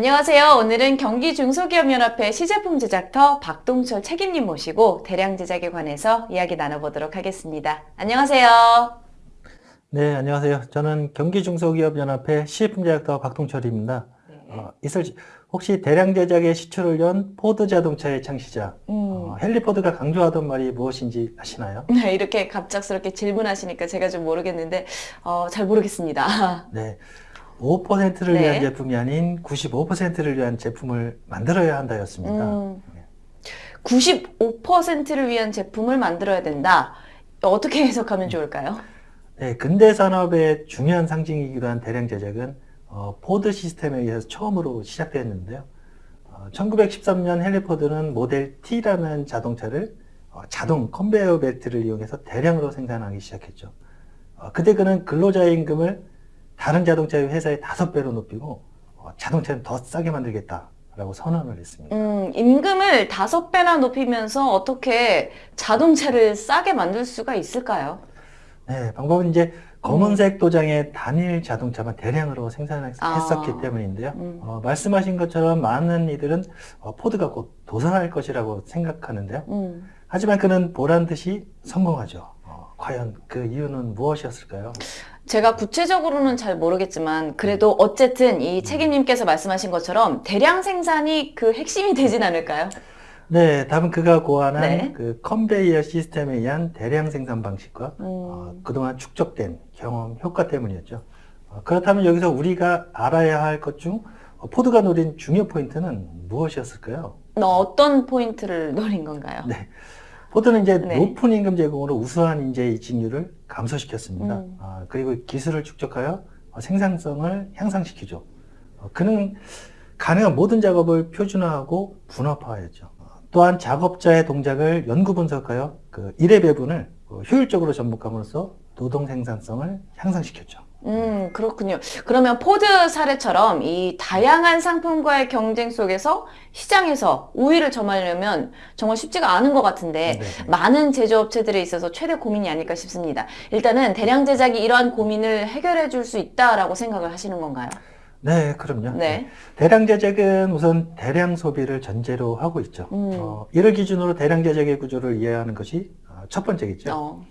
안녕하세요. 오늘은 경기중소기업연합회 시제품 제작터 박동철 책임님 모시고 대량 제작에 관해서 이야기 나눠보도록 하겠습니다. 안녕하세요. 네, 안녕하세요. 저는 경기중소기업연합회 시제품 제작터 박동철입니다. 네. 어, 있을 혹시 대량 제작의 시초를 연 포드 자동차의 창시자 음. 어, 헨리 포드가 강조하던 말이 무엇인지 아시나요? 네, 이렇게 갑작스럽게 질문하시니까 제가 좀 모르겠는데 어, 잘 모르겠습니다. 네. 5%를 네. 위한 제품이 아닌 95%를 위한 제품을 만들어야 한다였습니다. 음, 95%를 위한 제품을 만들어야 된다. 어떻게 해석하면 좋을까요? 네, 근대 산업의 중요한 상징이기도 한 대량 제작은 어, 포드 시스템에 의해서 처음으로 시작됐는데요. 어, 1913년 헨리 포드는 모델 T라는 자동차를 어, 자동 컨베이어 벨트를 이용해서 대량으로 생산하기 시작했죠. 어, 그때 그는 근로자의 임금을 다른 자동차 회사의 다섯 배로 높이고 어, 자동차는 더 싸게 만들겠다라고 선언을 했습니다. 음, 임금을 다섯 배나 높이면서 어떻게 자동차를 싸게 만들 수가 있을까요? 네, 방법은 이제 검은색 도장의 단일 자동차만 대량으로 생산했었기 아. 때문인데요. 음. 어, 말씀하신 것처럼 많은 이들은 어, 포드가 곧 도산할 것이라고 생각하는데요. 음. 하지만 그는 보란 듯이 성공하죠. 어, 과연 그 이유는 무엇이었을까요? 제가 구체적으로는 잘 모르겠지만 그래도 어쨌든 이 책임님께서 말씀하신 것처럼 대량 생산이 그 핵심이 되진 않을까요? 네, 답은 그가 고안한 네. 그 컨베이어 시스템에 의한 대량 생산 방식과 음. 어, 그동안 축적된 경험, 효과 때문이었죠. 어, 그렇다면 여기서 우리가 알아야 할 것 중 포드가 노린 중요 포인트는 무엇이었을까요? 너 어떤 포인트를 노린 건가요? 네. 포드는 이제 네. 높은 임금 제공으로 우수한 인재 이직률을 감소시켰습니다. 음. 아, 그리고 기술을 축적하여 어, 생산성을 향상시키죠. 어, 그는 가능한 모든 작업을 표준화하고 분업화했죠. 어, 또한 작업자의 동작을 연구 분석하여 그 일의 배분을 어, 효율적으로 접목함으로써 노동 생산성을 향상시켰죠. 음, 그렇군요. 그러면 포드 사례처럼 이 다양한 상품과의 경쟁 속에서 시장에서 우위를 점하려면 정말 쉽지가 않은 것 같은데 네. 많은 제조업체들에 있어서 최대 고민이 아닐까 싶습니다. 일단은 대량 제작이 이러한 고민을 해결해 줄 수 있다라고 생각을 하시는 건가요? 네, 그럼요. 네. 대량 제작은 우선 대량 소비를 전제로 하고 있죠. 음. 어, 이를 기준으로 대량 제작의 구조를 이해하는 것이 어, 첫 번째겠죠. 어,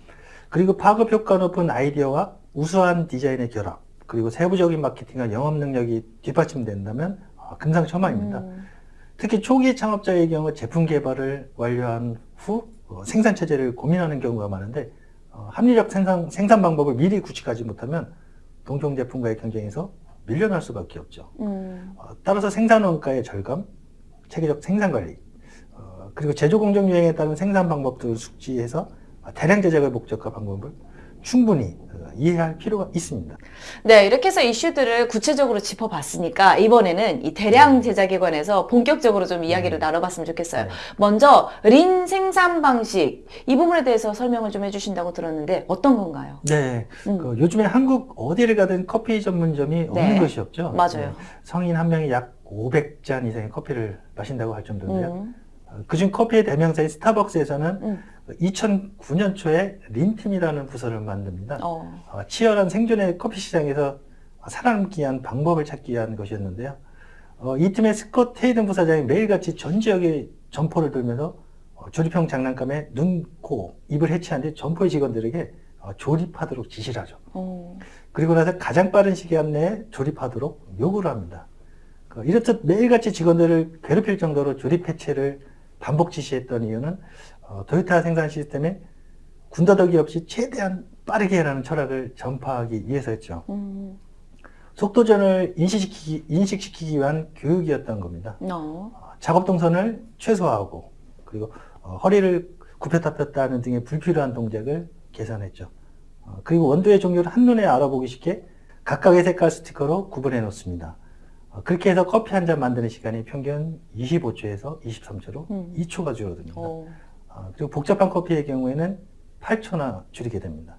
그리고 파급 효과 높은 아이디어와 우수한 디자인의 결합, 그리고 세부적인 마케팅과 영업 능력이 뒷받침된다면 어, 금상첨화입니다. 음, 특히 초기 창업자의 경우 제품 개발을 완료한 후 어, 생산 체제를 고민하는 경우가 많은데 어, 합리적 생산, 생산 방법을 미리 구축하지 못하면 동종 제품과의 경쟁에서 밀려날 수밖에 없죠. 음, 어, 따라서 생산 원가의 절감, 체계적 생산 관리, 어, 그리고 제조 공정 유행에 따른 생산 방법들을 숙지해서 대량 제작을 목적화 방법을 충분히 어, 이해할 필요가 있습니다. 네, 이렇게 해서 이슈들을 구체적으로 짚어봤으니까 이번에는 이 대량 제작에 관해서 본격적으로 좀 이야기를 나눠봤으면 좋겠어요. 네. 먼저 린 생산 방식 이 부분에 대해서 설명을 좀 해주신다고 들었는데 어떤 건가요? 네, 음. 그 요즘에 한국 어디를 가든 커피 전문점이 없는 네. 것이 없죠. 맞아요. 네, 성인 한 명이 약 500잔 이상의 커피를 마신다고 할 정도인데요. 음, 어, 그중 커피의 대명사인 스타벅스에서는 음. 2009년 초에 린팀이라는 부서를 만듭니다. 어, 어, 치열한 생존의 커피 시장에서 살아남기 위한 방법을 찾기 위한 것이었는데요. 어, 이 팀의 스콧 테이든 부사장이 매일같이 전 지역에 점포를 돌면서 어, 조립형 장난감에 눈, 코, 입을 해치한 뒤 점포의 직원들에게 어, 조립하도록 지시를 하죠. 어, 그리고 나서 가장 빠른 시간 내에 조립하도록 요구를 합니다. 그 이렇듯 매일같이 직원들을 괴롭힐 정도로 조립 해체를 반복 지시했던 이유는 어, 도요타 생산 시스템에 군더더기 없이 최대한 빠르게 하라는 철학을 전파하기 위해서였죠. 음, 속도전을 인식시키기, 인식시키기 위한 교육이었던 겁니다. 어, 어, 작업 동선을 최소화하고 그리고 어, 허리를 굽혔다 폈다 하는 등의 불필요한 동작을 계산했죠. 어, 그리고 원두의 종류를 한눈에 알아보기 쉽게 각각의 색깔 스티커로 구분해 놓습니다. 어, 그렇게 해서 커피 한 잔 만드는 시간이 평균 25초에서 23초로 음. 2초가 줄어듭니다. 어, 어, 그리고 복잡한 커피의 경우에는 8초나 줄이게 됩니다.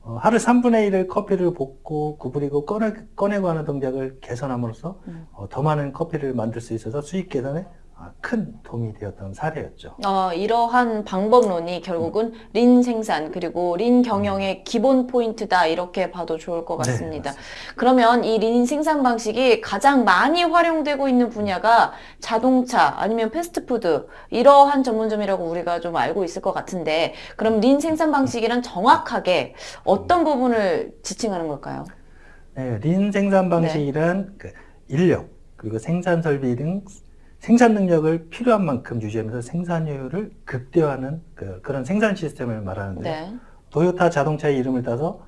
어, 하루 3분의 1을 커피를 볶고 구부리고 꺼내, 꺼내고 하는 동작을 개선함으로써 음. 어, 더 많은 커피를 만들 수 있어서 수익 개선에 아, 큰 도움이 되었던 사례였죠. 어, 이러한 방법론이 결국은 린 생산 그리고 린 경영의 기본 포인트다 이렇게 봐도 좋을 것 네, 같습니다. 맞습니다. 그러면 이 린 생산 방식이 가장 많이 활용되고 있는 분야가 자동차 아니면 패스트푸드 이러한 전문점이라고 우리가 좀 알고 있을 것 같은데 그럼 린 생산 방식이란 정확하게 어떤 부분을 지칭하는 걸까요? 네, 린 생산 방식이란 그 인력 그리고 생산 설비 등 생산 능력을 필요한 만큼 유지하면서 생산효율을 극대화하는 그, 런 생산 시스템을 말하는데 네. 도요타 자동차의 이름을 따서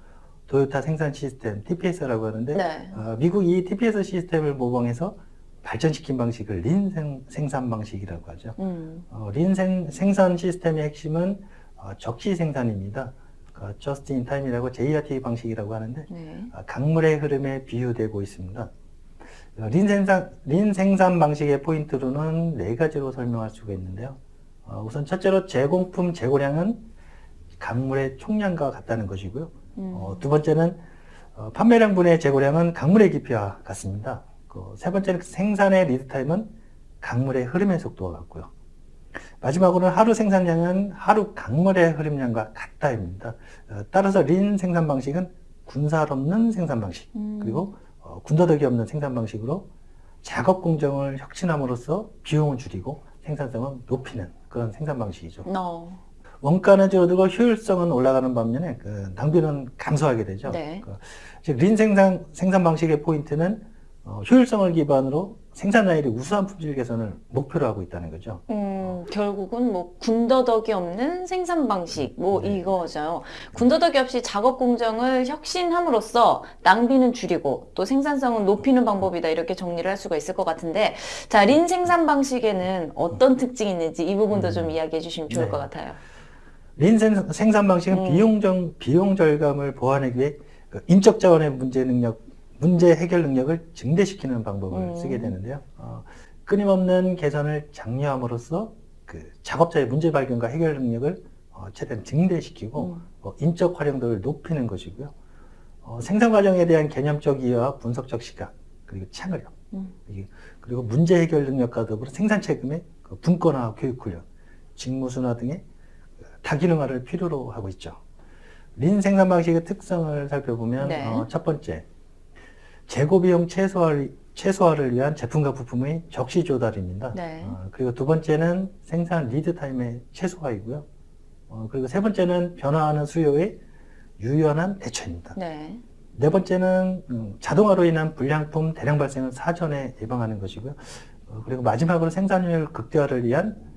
도요타 생산 시스템 TPS라고 하는데 네. 어, 미국 이 TPS 시스템을 모방해서 발전시킨 방식을 린 생, 생산 방식이라고 하죠. 음. 어, 린 생, 생산 시스템의 핵심은 어, 적시 생산입니다. 그 just in time이라고 JRT 방식이라고 하는데 네. 아, 강물의 흐름에 비유되고 있습니다. 어, 린 생산, 린 생산 방식의 포인트로는 네 가지로 설명할 수가 있는데요. 어, 우선 첫째로 제공품 재고량은 강물의 총량과 같다는 것이고요. 음. 어, 두 번째는 어, 판매량 분의 재고량은 강물의 깊이와 같습니다. 그 세 번째는 생산의 리드타임은 강물의 흐름의 속도와 같고요. 마지막으로는 하루 생산량은 하루 강물의 흐름량과 같다입니다. 어, 따라서 린 생산 방식은 군살 없는 생산 방식 음. 그리고 어, 군더더기 없는 생산 방식으로 작업 공정을 혁신함으로써 비용을 줄이고 생산성을 높이는 그런 생산 방식이죠. 어. 원가는 줄어들고 효율성은 올라가는 반면에 그 낭비는 감소하게 되죠. 네. 그, 즉, 린 생산, 생산 방식의 포인트는 어, 효율성을 기반으로 생산량의 우수한 품질 개선을 목표로 하고 있다는 거죠. 음, 결국은 뭐 군더더기 없는 생산 방식 뭐 네. 이거죠. 군더더기 없이 작업 공정을 혁신함으로써 낭비는 줄이고 또 생산성은 높이는 방법이다 이렇게 정리를 할 수가 있을 것 같은데 자, 린 생산 방식에는 어떤 특징이 있는지 이 부분도 좀 이야기해 주시면 좋을 네. 것 같아요. 린 생- 생산 방식은 음. 비용 정, 비용 절감을 보완하기 위해 그 인적 자원의 문제 능력, 문제 해결 능력을 증대시키는 방법을 음. 쓰게 되는데요. 어, 끊임없는 개선을 장려함으로써 그 작업자의 문제 발견과 해결 능력을 어, 최대한 증대시키고 음. 어, 인적 활용도를 높이는 것이고요. 어, 생산 과정에 대한 개념적 이해와 분석적 시각 그리고 창의력 음. 이- 그리고 문제 해결 능력과 더불어 생산 책임의 그 분권화 교육 훈련, 직무 순환 등의 그 다기능화를 필요로 하고 있죠. 린 생산 방식의 특성을 살펴보면 네. 어, 첫 번째 재고 비용 최소화를, 최소화를 위한 제품과 부품의 적시 조달입니다. 네. 어, 그리고 두 번째는 생산 리드 타임의 최소화이고요. 어, 그리고 세 번째는 변화하는 수요의 유연한 대처입니다. 네. 네 번째는 음, 자동화로 인한 불량품 대량 발생을 사전에 예방하는 것이고요. 어, 그리고 마지막으로 생산율 극대화를 위한 어,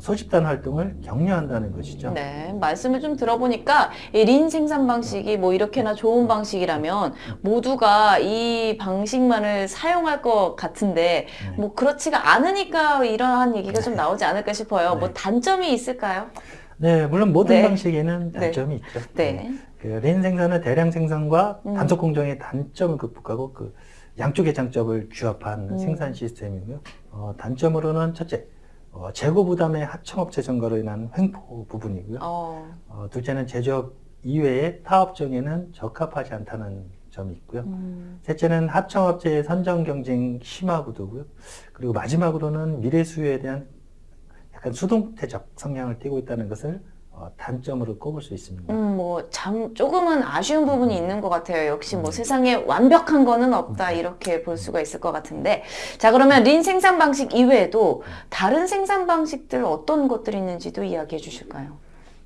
소집단 활동을 격려한다는 것이죠. 네, 말씀을 좀 들어보니까 이린 생산 방식이 뭐 이렇게나 좋은 방식이라면 모두가 이 방식만을 사용할 것 같은데 네. 뭐 그렇지가 않으니까 이러한 얘기가 좀 나오지 않을까 싶어요. 뭐 네. 단점이 있을까요? 네, 물론 모든 네. 방식에는 네. 단점이 있죠. 네. 그린 생산은 대량 생산과 음. 단속 공정의 단점을 극복하고 그 양쪽의 장점을 규합한 음. 생산 시스템이고요. 어, 단점으로는 첫째, 어, 재고 부담의 하청업체 증가로 인한 횡포 부분이고요. 어, 어, 둘째는 제조업 이외의 타업 정에는 적합하지 않다는 점이 있고요. 음, 셋째는 하청업체의 선정 경쟁 심화 구도고요. 그리고 마지막으로는 미래 수요에 대한 약간 수동태적 성향을 띠고 있다는 것을 어, 단점으로 꼽을 수 있습니다. 음, 뭐, 참, 조금은 아쉬운 부분이 있는 것 같아요. 역시 뭐 음. 세상에 완벽한 거는 없다. 이렇게 볼 수가 있을 것 같은데. 자, 그러면 린 생산 방식 이외에도 다른 생산 방식들 어떤 것들이 있는지도 이야기해 주실까요?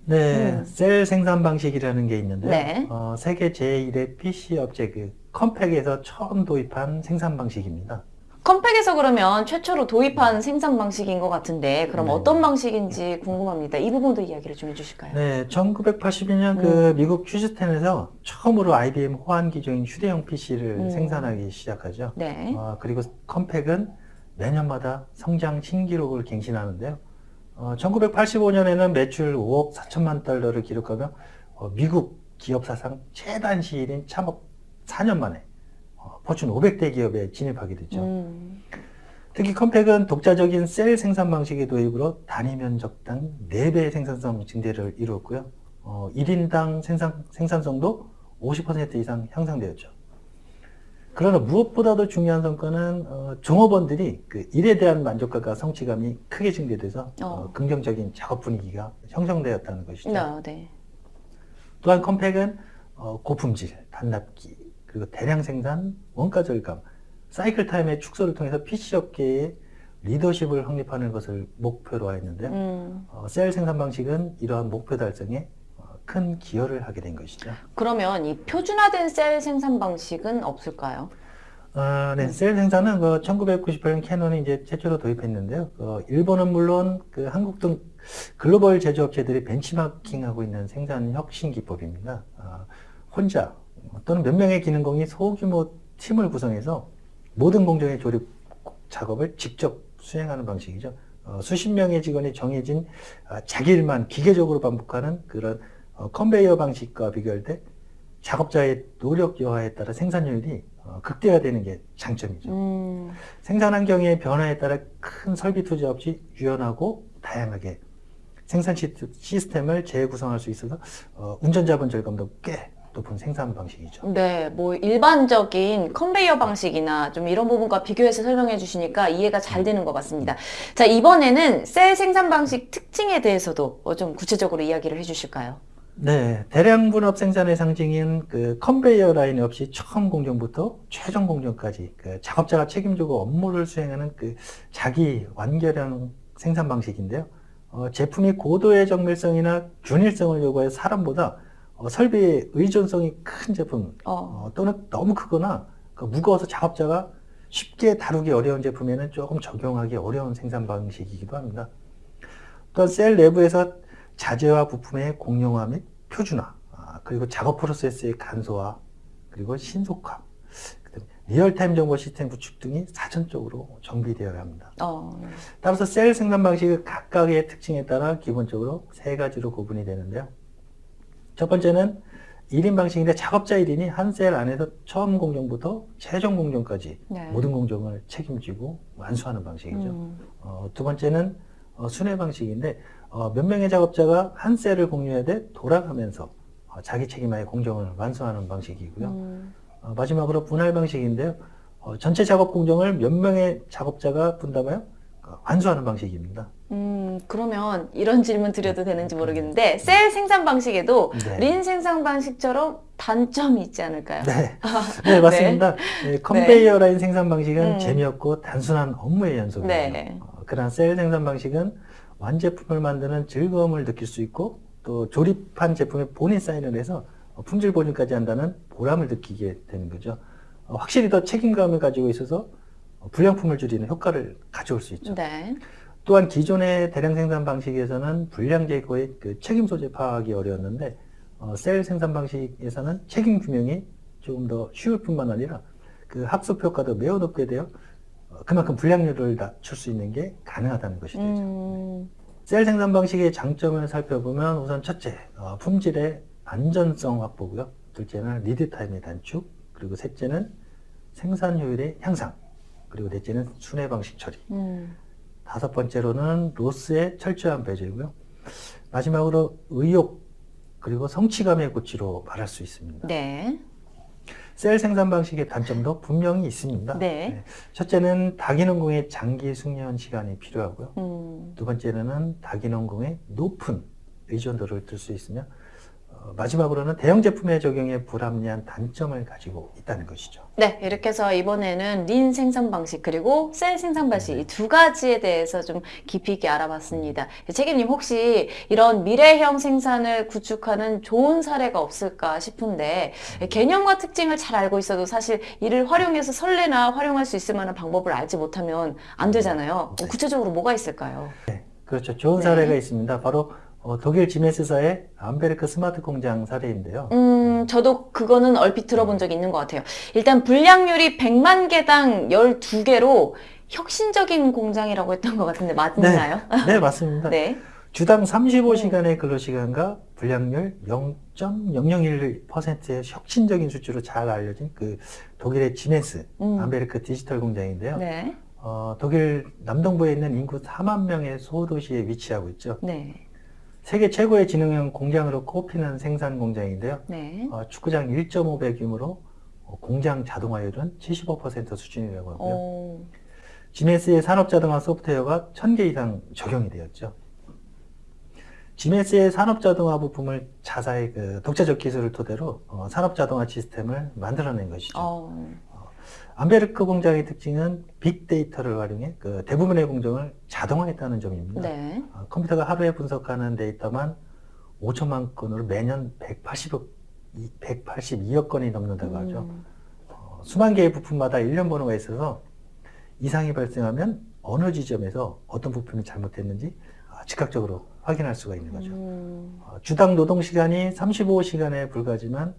네, 음. 셀 생산 방식이라는 게 있는데요. 네. 어, 세계 제1의 PC 업체 그 컴팩에서 처음 도입한 생산 방식입니다. 컴팩에서 그러면 최초로 도입한 생산 방식인 것 같은데, 그럼 네. 어떤 방식인지 궁금합니다. 이 부분도 이야기를 좀 해주실까요? 네, 1982년 음. 그 미국 휴스턴에서 처음으로 IBM 호환 기종인 휴대용 PC를 음. 생산하기 시작하죠. 네. 어, 그리고 컴팩은 매년마다 성장 신기록을 갱신하는데요. 어, 1985년에는 매출 5억 4천만 달러를 기록하며 어, 미국 기업 사상 최단 시일인 참업 4년 만에 어, 포춘 500대 기업에 진입하게 됐죠. 음, 특히 컴팩은 독자적인 셀 생산 방식의 도입으로 단위 면적당 4배의 생산성 증대를 이루었고요. 어, 1인당 생산, 생산성도 50% 이상 향상되었죠. 그러나 무엇보다도 중요한 성과는 어, 종업원들이 그 일에 대한 만족감과 성취감이 크게 증대돼서 어, 어. 긍정적인 작업 분위기가 형성되었다는 것이죠. 네, 네. 또한 컴팩은 어, 고품질, 단납기, 그리고 대량 생산, 원가 절감, 사이클 타임의 축소를 통해서 PC 업계의 리더십을 확립하는 것을 목표로 하였는데요. 음, 어, 셀 생산 방식은 이러한 목표 달성에 어, 큰 기여를 하게 된 것이죠. 그러면 이 표준화된 셀 생산 방식은 없을까요? 아, 네, 셀 생산은 그 1998년 캐논이 이제 최초로 도입했는데요. 그 일본은 물론 그 한국 등 글로벌 제조업체들이 벤치마킹하고 있는 생산 혁신 기법입니다. 아, 혼자 또는 몇 명의 기능공이 소규모 팀을 구성해서 모든 공정의 조립 작업을 직접 수행하는 방식이죠. 어, 수십 명의 직원이 정해진 아, 자기 일만 기계적으로 반복하는 그런 어, 컨베이어 방식과 비교할 때 작업자의 노력 여하에 따라 생산율이 어, 극대화되는 게 장점이죠. 음, 생산 환경의 변화에 따라 큰 설비 투자 없이 유연하고 다양하게 생산 시- 시스템을 재구성할 수 있어서 어, 운전자본 절감도 꽤 높은 생산 방식이죠. 네, 뭐 일반적인 컨베이어 방식이나 좀 이런 부분과 비교해서 설명해 주시니까 이해가 잘 되는 것 같습니다. 자, 이번에는 셀 생산 방식 특징에 대해서도 어, 좀 구체적으로 이야기를 해 주실까요? 네, 대량 분업 생산의 상징인 그 컨베이어 라인 없이 처음 공정부터 최종 공정까지 그 작업자가 책임지고 업무를 수행하는 그 자기 완결형 생산 방식인데요. 어, 제품이 고도의 정밀성이나 균일성을 요구해 사람보다 어, 설비의 의존성이 큰 제품 어, 어, 또는 너무 크거나 그 무거워서 작업자가 쉽게 다루기 어려운 제품에는 조금 적용하기 어려운 생산 방식이기도 합니다. 또한 셀 내부에서 자재와 부품의 공용화 및 표준화, 아, 그리고 작업 프로세스의 간소화, 그리고 신속화, 리얼타임 정보 시스템 구축 등이 사전적으로 정비되어야 합니다. 어, 따라서 셀 생산 방식의 각각의 특징에 따라 기본적으로 세 가지로 구분이 되는데요. 첫 번째는 1인 방식인데 작업자 1인이 한 셀 안에서 처음 공정부터 최종 공정까지 네. 모든 공정을 책임지고 완수하는 방식이죠. 음, 어, 두 번째는 어, 순회 방식인데 어, 몇 명의 작업자가 한 셀을 공유하되 돌아가면서 어, 자기 책임하에 공정을 완수하는 방식이고요. 음, 어, 마지막으로 분할 방식인데요. 어, 전체 작업 공정을 몇 명의 작업자가 분담하여 어, 완수하는 방식입니다. 음, 그러면 이런 질문 드려도 되는지 모르겠는데 셀 생산 방식에도 네. 린 생산 방식처럼 단점이 있지 않을까요? 네, 네 맞습니다. 네, 컨베이어 라인 생산 방식은 음. 재미없고 단순한 업무의 연속이에요. 네. 어, 그러나 셀 생산 방식은 완제품을 만드는 즐거움을 느낄 수 있고 또 조립한 제품에 본인 사인을 해서 어, 품질 보증까지 한다는 보람을 느끼게 되는 거죠. 어, 확실히 더 책임감을 가지고 있어서 어, 불량품을 줄이는 효과를 가져올 수 있죠. 네. 또한 기존의 대량 생산 방식에서는 불량 제거의 그 책임 소재 파악이 어려웠는데 어, 셀 생산 방식에서는 책임 규명이 조금 더 쉬울 뿐만 아니라 그 학습 효과도 매우 높게 되어 어, 그만큼 불량률을 낮출 수 있는 게 가능하다는 것이 되죠. 음, 셀 생산 방식의 장점을 살펴보면 우선 첫째, 어, 품질의 안전성 확보고요. 둘째는 리드 타임의 단축, 그리고 셋째는 생산 효율의 향상, 그리고 넷째는 순회 방식 처리. 음, 다섯 번째로는 로스의 철저한 배제고요. 마지막으로 의욕 그리고 성취감의 고취로 말할 수 있습니다. 네. 셀 생산 방식의 단점도 분명히 있습니다. 네. 첫째는 다기능공의 장기 숙련 시간이 필요하고요. 음, 두 번째로는 다기능공의 높은 의존도를 들 수 있으며 어, 마지막으로는 대형 제품의 적용에 불합리한 단점을 가지고 있다는 것이죠. 네, 이렇게 해서 이번에는 린 생산 방식 그리고 셀 생산 방식 이두 가지에 대해서 좀 깊이 있게 알아봤습니다. 책임님 혹시 이런 미래형 생산을 구축하는 좋은 사례가 없을까 싶은데 개념과 특징을 잘 알고 있어도 사실 이를 활용해서 설레나 활용할 수 있을 만한 방법을 알지 못하면 안 되잖아요. 네. 구체적으로 뭐가 있을까요? 그렇죠. 좋은 네. 사례가 있습니다. 바로 어, 독일 지메스사의 암베르크 스마트 공장 사례인데요. 음, 저도 그거는 얼핏 들어본 적이 있는 것 같아요. 일단 분량률이 100만 개당 12개로 혁신적인 공장이라고 했던 것 같은데 맞나요? 네, 맞습니다. 네. 주당 35시간의 근로시간과 불량률 0.001%의 혁신적인 수치로 잘 알려진 그 독일의 지멘스 음. 암베르크 디지털 공장인데요. 네. 어, 독일 남동부에 있는 인구 4만 명의 소도시에 위치하고 있죠. 네. 세계 최고의 지능형 공장으로 꼽히는 생산 공장인데요. 네. 어, 축구장 1.5배 규모로 어, 공장 자동화율은 75% 수준이라고 하고요. 어, 지멘스의 산업 자동화 소프트웨어가 1000개 이상 적용이 되었죠. 지멘스의 산업 자동화 부품을 자사의 그 독자적 기술을 토대로 어, 산업 자동화 시스템을 만들어낸 것이죠. 어, 암베르크 공장의 특징은 빅데이터를 활용해 그 대부분의 공정을 자동화했다는 점입니다. 네. 어, 컴퓨터가 하루에 분석하는 데이터만 5천만 건으로 매년 180억, 182억 건이 넘는다고 하죠. 음, 어, 수만 개의 부품마다 일련 번호가 있어서 이상이 발생하면 어느 지점에서 어떤 부품이 잘못됐는지 아, 즉각적으로 확인할 수가 있는 거죠. 음, 어, 주당 노동 시간이 35시간에 불과하지만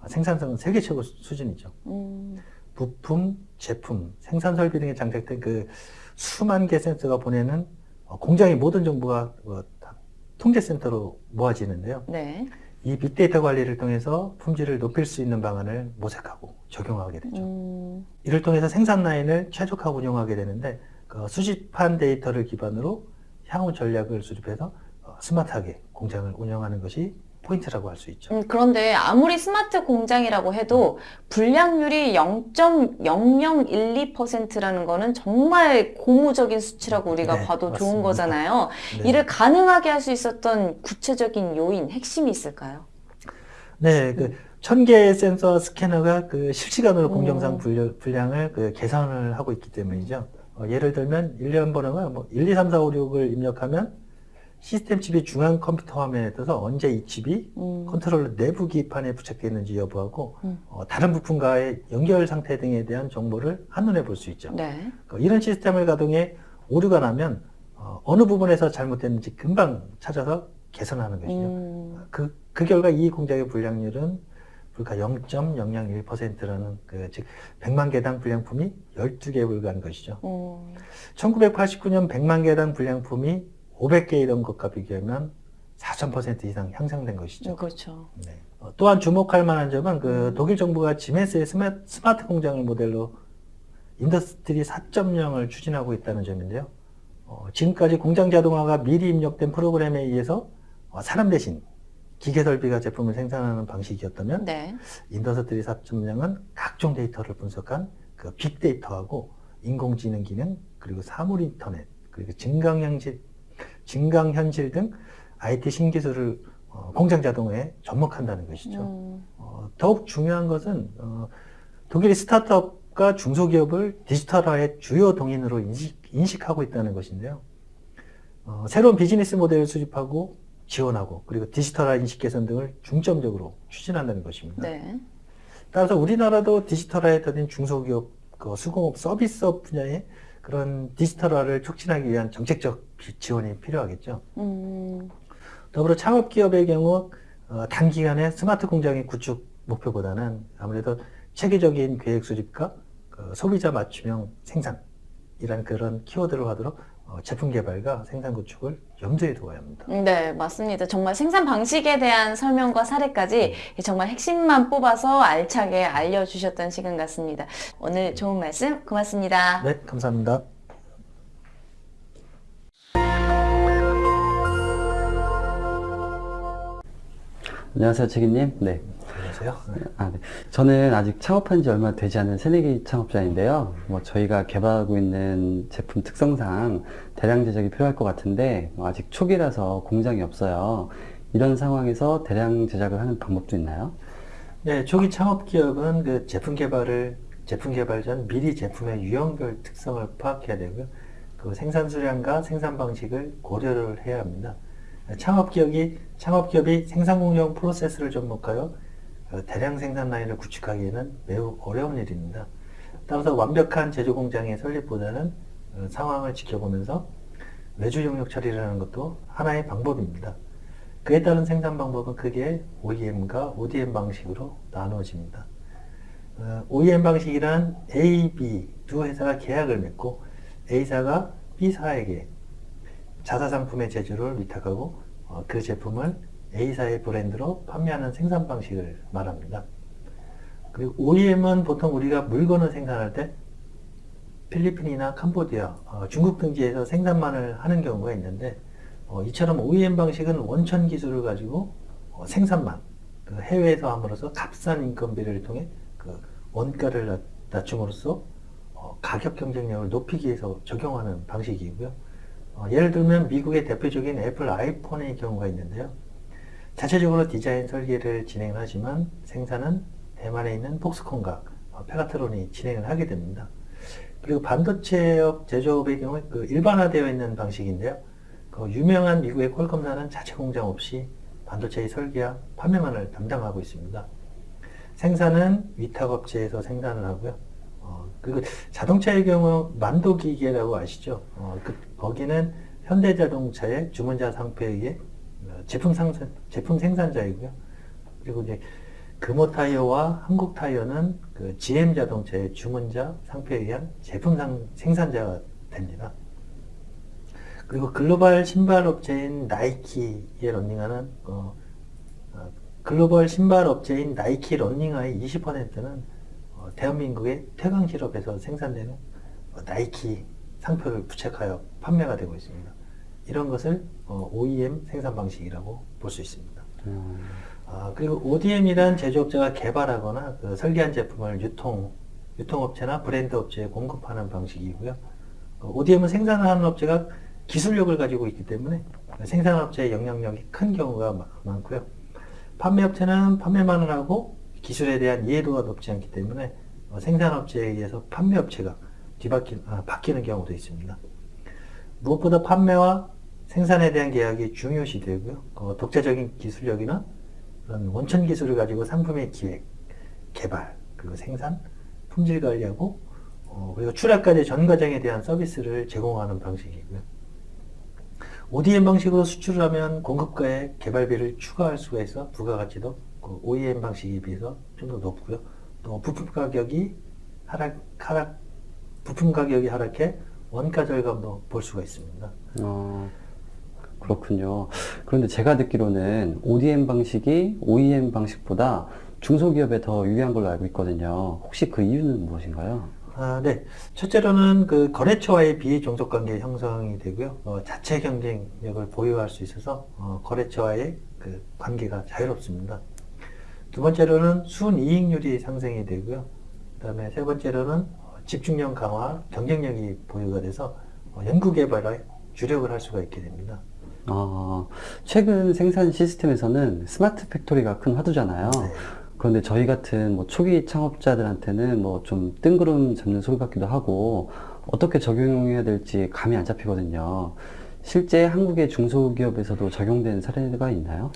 아, 생산성은 세계 최고 수- 수준이죠. 음, 부품, 제품, 생산 설비 등에 장착된 그 수만 개 센서가 보내는 어, 공장의 모든 정보가 어, 다 통제센터로 모아지는데요. 네. 이 빅데이터 관리를 통해서 품질을 높일 수 있는 방안을 모색하고 적용하게 되죠. 음, 이를 통해서 생산 라인을 최적화 운영하게 되는데 그 수집한 데이터를 기반으로 향후 전략을 수립해서 어, 스마트하게 공장을 운영하는 것이 포인트라고 할 수 있죠. 음, 그런데 아무리 스마트 공장이라고 해도 불량률이 0.0012%라는 거는 정말 고무적인 수치라고 우리가 네, 봐도 좋은 맞습니다. 거잖아요. 네. 이를 가능하게 할 수 있었던 구체적인 요인, 핵심이 있을까요? 네, 그, 천 개의 센서와 스캐너가 그 실시간으로 음. 공정상 불량을 그 계산을 하고 있기 때문이죠. 어, 예를 들면, 일련 번호가 뭐 1, 2, 3, 4, 5, 6을 입력하면 시스템 칩이 중앙 컴퓨터 화면에 떠서 언제 이 칩이 음, 컨트롤러 내부 기판에 부착되어 있는지 여부하고 음. 어, 다른 부품과의 연결 상태 등에 대한 정보를 한눈에 볼 수 있죠. 네. 어, 이런 시스템을 가동해 오류가 나면 어, 어느 부분에서 잘못됐는지 금방 찾아서 개선하는 것이죠. 음, 그, 그 결과 이 공장의 불량률은 불과 0.001%라는 그, 즉, 100만 개당 불량품이 12개에 불과한 것이죠. 음, 1989년 100만 개당 불량품이 500개이던 것과 비교하면 4,000% 이상 향상된 것이죠. 음, 그렇죠. 네. 어, 또한 주목할 만한 점은 그 독일 정부가 지멘스의 스마, 스마트 공장을 모델로 Industry 4.0을 추진하고 있다는 점인데요. 어, 지금까지 공장 자동화가 미리 입력된 프로그램에 의해서 어, 사람 대신 기계 설비가 제품을 생산하는 방식이었다면 네. Industry 4.0은 각종 데이터를 분석한 그 빅데이터하고 인공지능 기능 그리고 사물 인터넷 그리고 증강현실 증강현실 등 IT 신기술을 어, 공장 자동화에 접목한다는 것이죠. 음, 어, 더욱 중요한 것은 어, 독일이 스타트업과 중소기업을 디지털화의 주요 동인으로 인식, 하고 있다는 것인데요. 어, 새로운 비즈니스 모델을 수립하고 지원하고 그리고 디지털화 인식 개선 등을 중점적으로 추진한다는 것입니다. 네. 따라서 우리나라도 디지털화에 더딘 중소기업, 그 수공업 서비스업 분야의 그런 디지털화를 촉진하기 위한 정책적 비- 지원이 필요하겠죠. 음, 더불어 창업기업의 경우 어, 단기간에 스마트 공장의 구축 목표보다는 아무래도 체계적인 계획 수립과 그 소비자 맞춤형 생산이라는 그런 키워드를 하도록 어, 제품 개발과 생산 구축을 염두에 두어야 합니다. 네, 맞습니다. 정말 생산 방식에 대한 설명과 사례까지 정말 핵심만 뽑아서 알차게 알려주셨던 시간 같습니다. 오늘 좋은 말씀 고맙습니다. 네, 감사합니다. 안녕하세요, 책임님. 네. 안녕하세요. 네. 아, 네. 저는 아직 창업한 지 얼마 되지 않은 새내기 창업자인데요. 뭐, 저희가 개발하고 있는 제품 특성상 대량 제작이 필요할 것 같은데, 뭐 아직 초기라서 공장이 없어요. 이런 상황에서 대량 제작을 하는 방법도 있나요? 네, 초기 창업 기업은 그 제품 개발을 제품 개발 전 미리 제품의 유형별 특성을 파악해야 되고요. 그 생산 수량과 생산 방식을 고려를 해야 합니다. 창업 기업이 창업 기업이 생산 공정 프로세스를 접목하여 그 대량 생산 라인을 구축하기에는 매우 어려운 일입니다. 따라서 완벽한 제조 공장의 설립보다는 어, 상황을 지켜보면서 외주 용역 처리를 하는 것도 하나의 방법입니다. 그에 따른 생산 방법은 크게 OEM과 ODM 방식으로 나누어집니다. 어, OEM 방식이란 A, B 두 회사가 계약을 맺고 A사가 B사에게 자사 상품의 제조를 위탁하고 어, 그 제품을 A사의 브랜드로 판매하는 생산 방식을 말합니다. 그리고 OEM은 보통 우리가 물건을 생산할 때 필리핀이나 캄보디아, 어, 중국 등지에서 생산만을 하는 경우가 있는데 어, 이처럼 OEM 방식은 원천 기술을 가지고 어, 생산만 그 해외에서 함으로써 값싼 인건비를 통해 그 원가를 낮- 낮춤으로써 어, 가격 경쟁력을 높이기 위해서 적용하는 방식이고요. 어, 예를 들면 미국의 대표적인 애플 아이폰의 경우가 있는데요. 자체적으로 디자인 설계를 진행하지만 생산은 대만에 있는 폭스콘과 어, 페가트론이 진행을 하게 됩니다. 그리고 반도체업 제조업의 경우 그 일반화되어 있는 방식인데요. 그 유명한 미국의 퀄컴사는 자체 공장 없이 반도체의 설계와 판매만을 담당하고 있습니다. 생산은 위탁업체에서 생산을 하고요. 어, 그리고 자동차의 경우 만도기계라고 아시죠? 어, 그, 거기는 현대자동차의 주문자 상표에 의해 어, 제품 상선, 제품 생산자이고요. 그리고 이제 금호 타이어와 한국 타이어는 그 GM 자동차의 주문자 상표에 의한 제품 상, 생산자가 됩니다. 그리고 글로벌 신발 업체인 나이키에 런닝하는 어, 어, 글로벌 신발 업체인 나이키 런닝화의 20%는 어, 대한민국의 태광 실업에서 생산되는 어, 나이키 상표를 부착하여 판매가 되고 있습니다. 이런 것을 어, OEM 생산 방식이라고 볼 수 있습니다. 음, 아, 그리고 ODM이란 제조업자가 개발하거나 그 설계한 제품을 유통, 유통업체나 브랜드 업체에 공급하는 방식이고요. ODM은 생산하는 업체가 기술력을 가지고 있기 때문에 생산업체의 영향력이 큰 경우가 마- 많고요. 판매업체는 판매만을 하고 기술에 대한 이해도가 높지 않기 때문에 어, 생산업체에 의해서 판매업체가 뒤바뀌, 아, 바뀌는 경우도 있습니다. 무엇보다 판매와 생산에 대한 계약이 중요시 되고요. 어, 독자적인 기술력이나 그런 원천 기술을 가지고 상품의 기획, 개발, 그리고 생산, 품질 관리하고 어, 그리고 출하까지 전 과정에 대한 서비스를 제공하는 방식이고요. ODM 방식으로 수출을 하면 공급가에 개발비를 추가할 수가 있어 부가가치도 그 OEM 방식에 비해서 좀 더 높고요. 또 부품 가격이 하락, 하락, 부품 가격이 하락해 원가 절감도 볼 수가 있습니다. 어, 그렇군요. 그런데 제가 듣기로는 ODM 방식이 OEM 방식보다 중소기업에 더 유리한 걸로 알고 있거든요. 혹시 그 이유는 무엇인가요? 아, 네. 첫째로는 그 거래처와의 비종속 관계 형성이 되고요. 어, 자체 경쟁력을 보유할 수 있어서 어, 거래처와의 그 관계가 자유롭습니다. 두 번째로는 순이익률이 상승이 되고요. 그 다음에 세 번째로는 어, 집중력 강화, 경쟁력이 보유가 돼서 어, 연구 개발에 주력을 할 수가 있게 됩니다. 어, 최근 생산 시스템에서는 smart factory가 큰 화두잖아요. 네. 그런데 저희 같은 뭐 초기 창업자들한테는 뭐 좀 뜬구름 잡는 소리 같기도 하고 어떻게 적용해야 될지 감이 안 잡히거든요. 실제 한국의 중소기업에서도 적용된 사례가 있나요?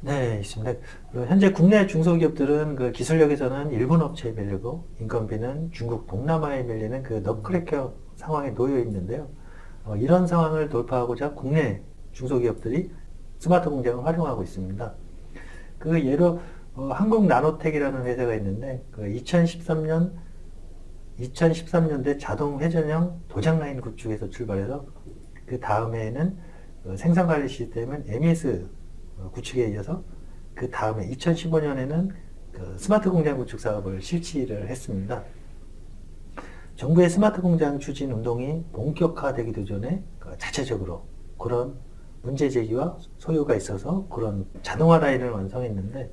네, 있습니다. 그 현재 국내 중소기업들은 그 기술력에서는 일본 업체에 밀리고 인건비는 중국 동남아에 밀리는 그 너클레커 상황에 놓여 있는데요. 어, 이런 상황을 돌파하고자 국내 중소기업들이 스마트 공장을 활용하고 있습니다. 그 예로 어, 한국 나노텍이라는 회사가 있는데 그 2013년 2013년대 자동 회전형 도장 라인 구축에서 출발해서 그 다음에는 어, 생산 관리 시스템은 MES 어, 구축에 이어서 그 다음에 2015년에는 그 스마트 공장 구축 사업을 실시를 했습니다. 정부의 스마트 공장 추진 운동이 본격화되기도 전에 그 자체적으로 그런 문제 제기와 소요가 있어서 그런 자동화 라인을 완성했는데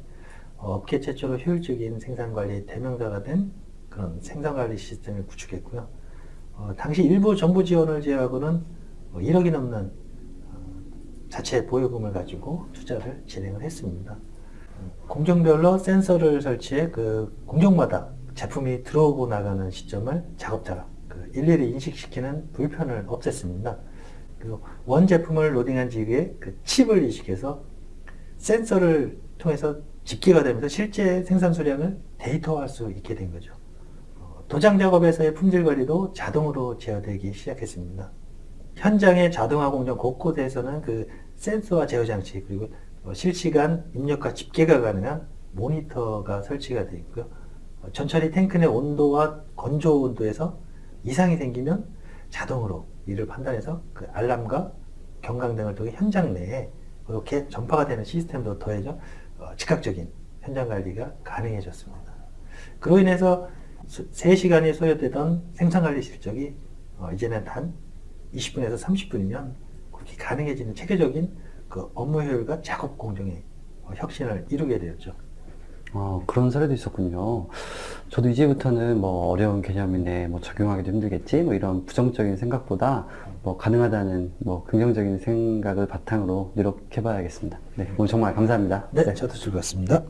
어, 업계 최초로 효율적인 생산 관리 대명사가 된 그런 생산 관리 시스템을 구축했고요. 어, 당시 일부 정부 지원을 제외하고는 뭐 1억이 넘는 어, 자체 보유금을 가지고 투자를 진행을 했습니다. 음, 공정별로 센서를 설치해 그 공정마다 제품이 들어오고 나가는 시점을 작업자가 그 일일이 인식시키는 불편을 없앴습니다. 그리고 원 제품을 로딩한 지기에 그 칩을 이식해서 센서를 통해서 집계가 되면서 실제 생산 수량을 데이터화할 수 있게 된 거죠. 어, 도장 작업에서의 품질 관리도 자동으로 제어되기 시작했습니다. 현장의 자동화 공정 곳곳에서는 그 센서와 제어 장치 그리고 어, 실시간 입력과 집계가 가능한 모니터가 설치가 되어 있고요. 어, 전처리 탱크 내 온도와 건조 온도에서 이상이 생기면 자동으로 이를 판단해서 그 알람과 경광등을 통해 현장 내에 이렇게 전파가 되는 시스템도 더해져 어, 즉각적인 현장 관리가 가능해졌습니다. 그로 인해서 수- 3시간이 소요되던 생산 관리 실적이 어, 이제는 단 20분에서 30분이면 그렇게 가능해지는 체계적인 그 업무 효율과 작업 공정의 어, 혁신을 이루게 되었죠. 아, 그런 사례도 있었군요. 저도 이제부터는 뭐 어려운 개념이네, 뭐 적용하기도 힘들겠지, 뭐 이런 부정적인 생각보다 뭐 가능하다는 뭐 긍정적인 생각을 바탕으로 노력해봐야겠습니다. 네, 오늘 정말 감사합니다. 네, 저도 즐거웠습니다.